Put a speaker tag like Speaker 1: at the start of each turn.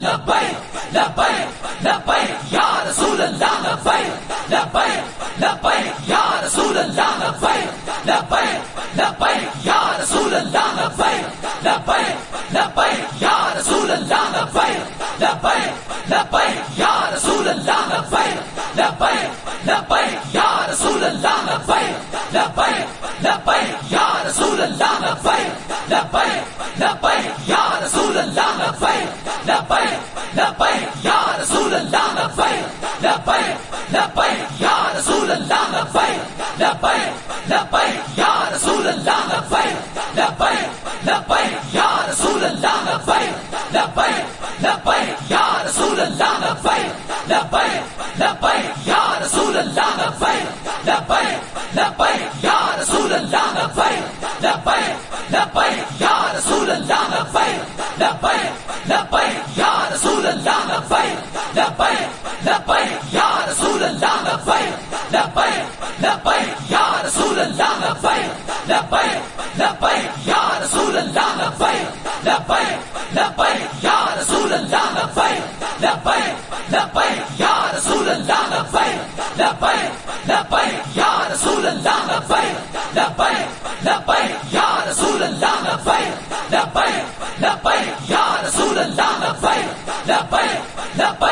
Speaker 1: لبيك لبيك لبيك يا رسول الله لبيك لبيك لبيك يا رسول الله لبيك لبيك لبيك يا رسول الله لبيك لبيك لبيك يا رسول الله لبيك لبيك لبيك يا رسول الله لبيك لبيك لبيك يا رسول الله لبيك لبيك لبيك يا رسول الله لبيك لبيك لبيك يا رسول الله لبيك لبيك لبيك يا رسول الله لبيك لبيك لبيك رسول رسول رسول رسول رسول رسول رسول لبیک یا رسول اللہ لبیک لبیک لبیک یا یا رسول اللہ رسول اللہ لبیک لبیک لبیک